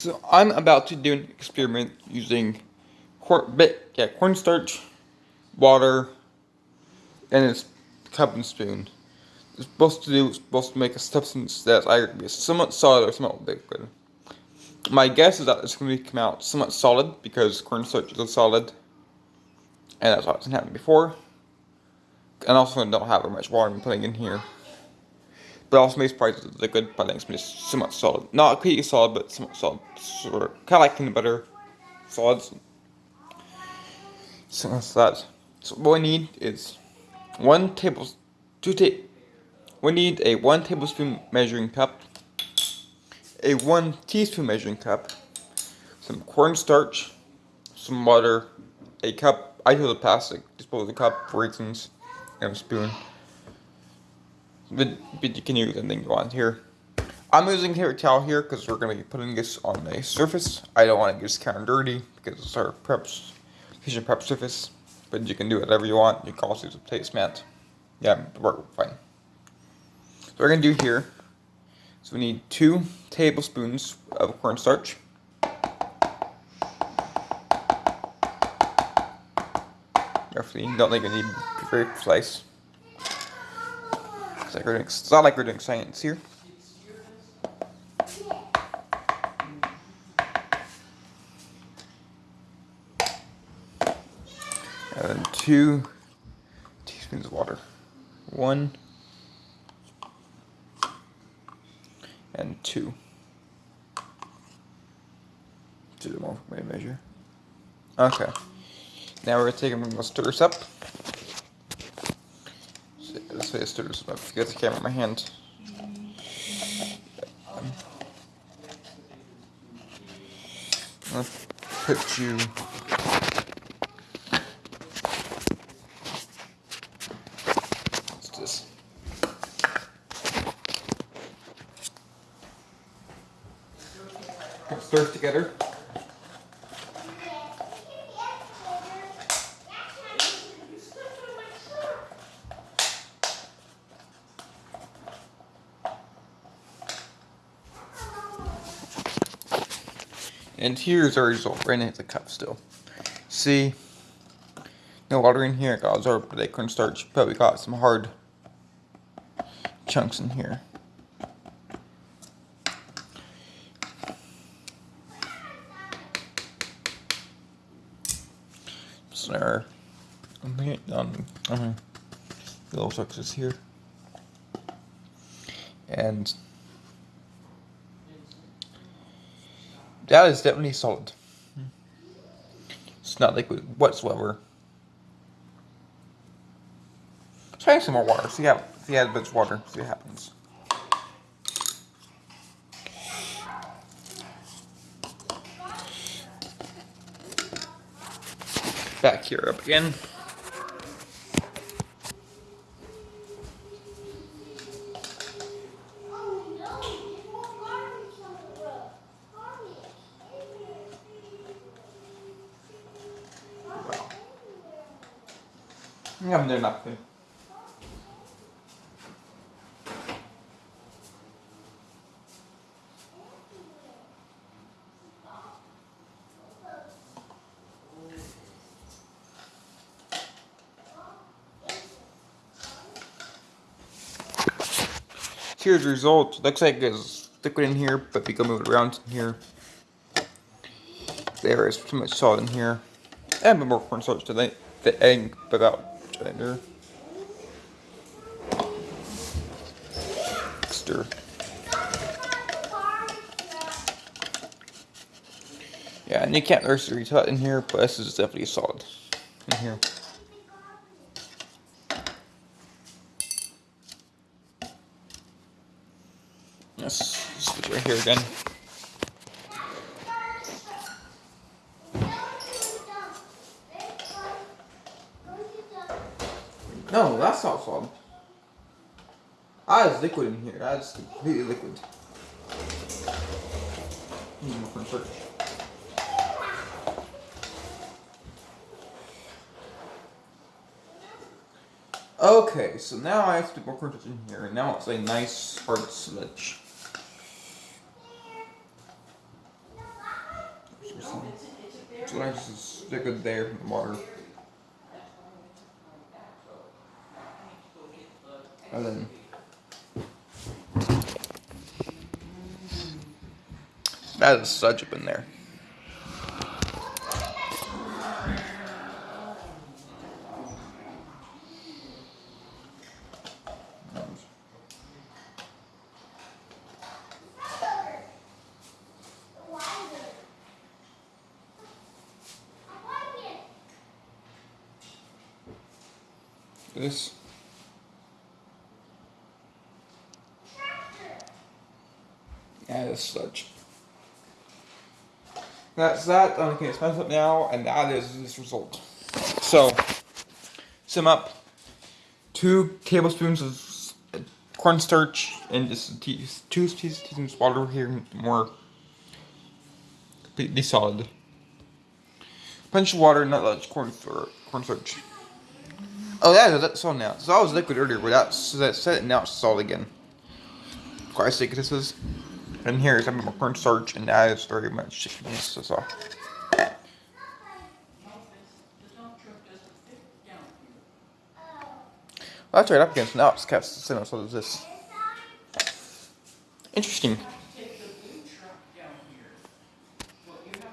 So I'm about to do an experiment using corn, bit, yeah, cornstarch, water, and a cup and spoon. It's supposed to do, it's supposed to make a substance that's either be somewhat solid or somewhat liquid. My guess is that it's going to come out somewhat solid because cornstarch is a solid, and that's what hasn't happened before. And also, I don't have very much water I'm putting in here. But also makes prices liquid, but I think it's somewhat solid. Not completely solid, but somewhat solid. Sort of, kind of like peanut butter solids. So that's that. So what we need is one table, two ta We need a one tablespoon measuring cup, a one teaspoon measuring cup, some cornstarch, some water, a cup. I use a plastic disposable cup for reasons, and a spoon. But, but you can use anything you want here. I'm using paper towel here because we're going to be putting this on a surface. I don't want to get this kind of dirty because it's our preps, kitchen prep surface. But you can do whatever you want. You can also use a placemat. Yeah, work fine. So we're going to do here. So we need two tablespoons of cornstarch. Roughly, don't think you need very precise. It's, like doing, it's not like we're doing science here. And then two teaspoons of water. One and two. Do the more way measure. Okay. Now we're gonna take them stir this up get the camera in my hand. I'll put you this? Together. And here's our result, right in the cup still. See, no water in here, it got absorbed by the cornstarch, but we got some hard chunks in here. So on, on, on the little chunks here. And That is definitely solid. It's not liquid whatsoever. Try some more water. See how see how much water. See what happens. Back here up again. I'm doing nothing. Here's the result. Looks like it's liquid in here, but we can move it around in here. There is too much salt in here. And more cornstarch to the, egg without Stir. Yeah, and you can't nursery tut in here, but this is definitely solid in here. Let's switch right here again. No, that's not solid. Ah, it's liquid in here. That's completely liquid. Okay, so now I have to put cornstarch in here, and now it's a nice hard sludge. So I just stick it there in the water. Then that is such up in there. This. As such. That's that. Okay, it's messed up now, and that is this result. So, sum up. Two tablespoons of uh, cornstarch and just two teaspoons of water here, more completely solid. Punch of water, not much corn cornstarch. Oh, yeah, that's all now. So that was liquid earlier, but that's that set now it's solid again. Quite thick this is. And here is some more cornstarch, and that is very much thickness. So. Well, that's right up against now. It's cast so does this. Interesting.